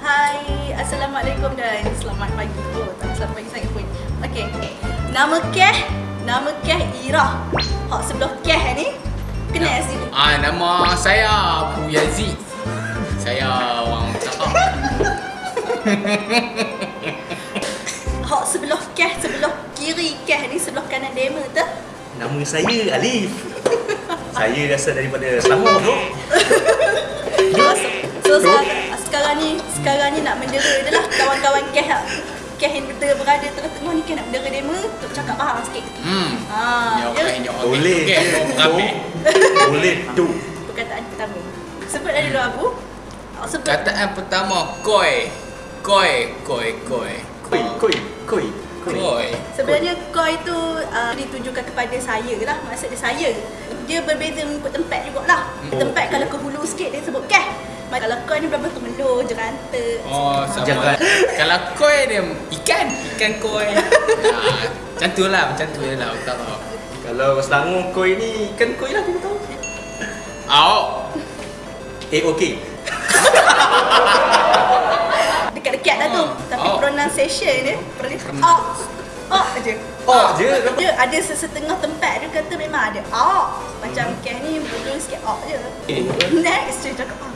Hai, Assalamualaikum dan selamat pagi. Oh, tak selamat pagi sangat pun. Okey. Nama Keh, nama Keh Ira. Hak sebelah Keh ni. Kenal sini. Ah, nama saya Abu Yazid. Saya orang cakap. Hak sebelah Keh, sebelah kiri Keh ni, sebelah kanan demo tu. Nama saya Alif. Saya rasa daripada Selangor tu. So, so sekarang, ni, sekarang ni nak mendera je lah kawan-kawan Keh lah. Keh yang ber- berada tengah-tengah ni Keh nak mendera demo untuk cakap faham sikit. Hmm. Ah, ya. nyawa. Boleh je. Boleh tu. Perkataan pertama. Sebut dari dulu Abu. Ah, Sebut. Kataan pertama koi. Koi, koi, koi. Koi, koi, koi, koi. Koi. Sebenarnya koi tu uh, ditujukan kepada saya lah Maksud dia saya Dia berbeza mengikut tempat jugalah Oh. Tempat kalau ke hulu sikit dia sebut keh Kalau koi ni berapa tu melo, jeranta Oh, sama. Jangan. Kalau koi dia ikan, ikan koi. ah, macam tu lah, macam tu je lah. Tak tahu. Kalau Selangor koi ni kan koi lah aku tahu. Awak. Eh okey. Dekat-dekat lah tu Oh. Tapi Oh. pronunciation dia pronunciation Pron- Oh Oh je Oh je. Dia ada sesetengah tempat dia kata memang ada Oh Macam Hmm. keh ni bulu sikit oh je Eh. Next dia cakap oh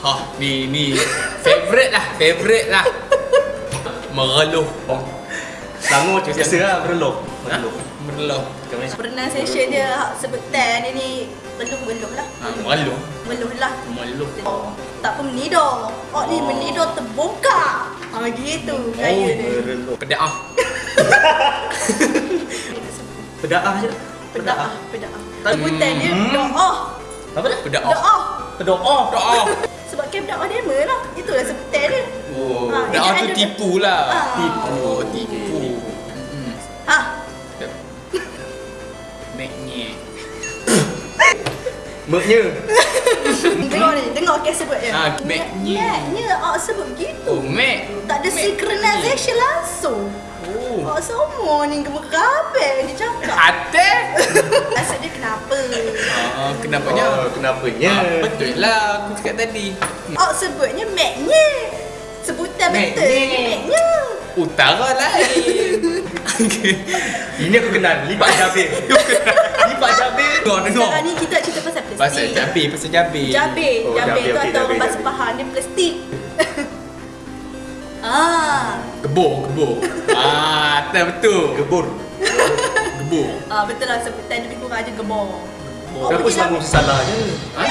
Ha, ni ni favorite lah, favorite lah. Mereluh. Oh. Selangor biasa lah berloh. Ha? Berloh. Mereluh. Kau macam Pronunciation dia hak sebutan dia ni Beluh-beluh lah Ha, mereluh. Beluh lah Mereluh. Oh, tak pun menidur. Oh, ni Oh. menidur terbongkar. Ah gitu gaya dia. berloh. Pedak ah. Pedaah je. Pedaah, pedaah. Tak- Sebutan dia Hmm. doa. Apa dah? Pedak ah. Doa. Pedoah. Pedak ah. Sebab camp dakwah demo lah. Itulah sebutan dia. Oh, Ha, ah tu tipu lah. Ah. Tipu, oh, tipu. Meknya. dengar ni, dengar kes sebut dia. Ah, Mac-nya. Mac-nya, ah sebut gitu. Oh, Mek. Tak ada synchronization langsung. Oh. Oh, semua ni gemerabek dia cakap. Hati? Maksud dia kenapa? Ah, kenapanya? Oh, kenapanya? Ah, betul lah aku cakap tadi. Oh, sebutnya Mac-nya. Sebutan betul. Mac-nya. Mac-nya. Utara lain. Ini aku kenal. Lipat Jabir. Lipat Jabir. Sekarang ni kita cerita pasal plastik. Pasal jabir, pasal jabir. Jabir. Oh, Jabir jabir, tu atau bahasa. Pahang dia plastik. ah, Gebor, gebor. ah, tak betul. Gebur. Gebor. ah betul lah sebutan lebih kurang aja gebor. Oh, Kenapa lah. salah je? Ha?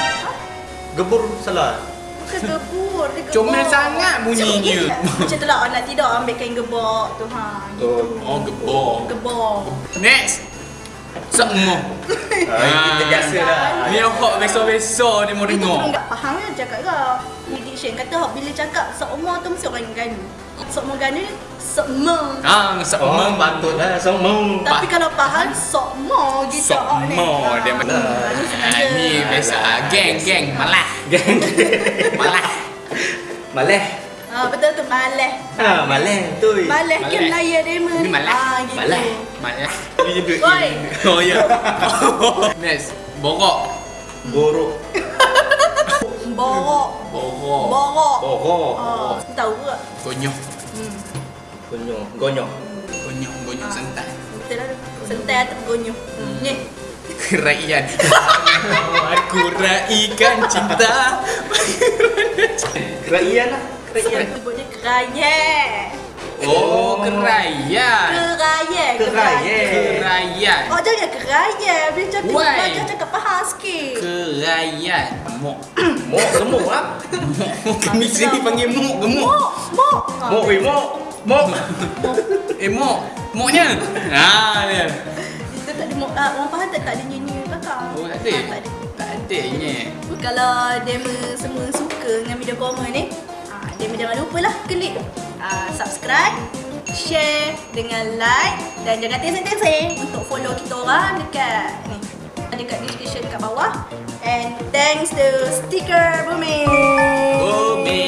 Gebur salah. Bukan gebur, dia. Comel sangat bunyinya. Macam tu lah orang nak tidur ambil kain gebor tu ha. Gitu. Oh, gebor. Gebor. Next. Semua. Ah, kita biasa lah. Ni hok besar-besar dia mau Itu dengar. pun tak faham kan cakap ke. Prediction kata hok bila cakap sokmo tu mesti orang ganu. Sokmo ganu ni sokmo. Ah, Oh, semua patutlah semua. Tapi kalau faham sokmo gitu hok ni. Semua dia Ah, sengaja. Ah, ni biasa geng geng malah. Geng. Malah. Maleh. Ah betul tu maleh. Ha, maleh tu. Maleh ke. Melayu demo Ini ni. malah. Ah gitu. Malah. Malah. Ini juga Oi. Oh ya. Next. Borok. Borok. Borok. Borok. Borok. Borok. Ah, tahu ke? Gonyok. Hmm. Gonyok. Gonyok. Gonyok, gonyok santai. Betul lah. Sentai atau gonyok. Hmm. Ni. Keraian. Aku raikan cinta. Keraian lah. Keraian. Sebutnya keraya. Oh, keraian. Keraya. Keraya. Keraian. Oh jangan keraya. Bila cakap Why? belajar cakap faham sikit. Keraian. Mok. Mok gemuk ah. Kami sini panggil mok gemuk. Mok. Mok. Ah, Mok weh mok. Mok. Eh mok. Moknya. Ha dia. Itu tak ada mok. Ah, orang faham tak tak ada nyanyi belakang. Oh, tak ada. Ah, tak ada. Tak ada nya. Kalau demo semua suka dengan video Koma ni, ah, demo jangan lupa lah klik ah, subscribe, share dengan like dan jangan terseng-terseng untuk follow kita orang dekat ni dekat description dekat bawah and thanks to sticker Bumi Bumi.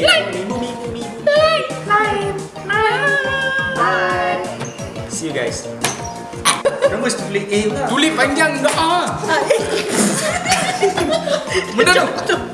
Bumi Bumi Bumi Like Like See you guys. Kenapa mesti tulis A pula? Tulis panjang doa. Ah, eh. Benda tu.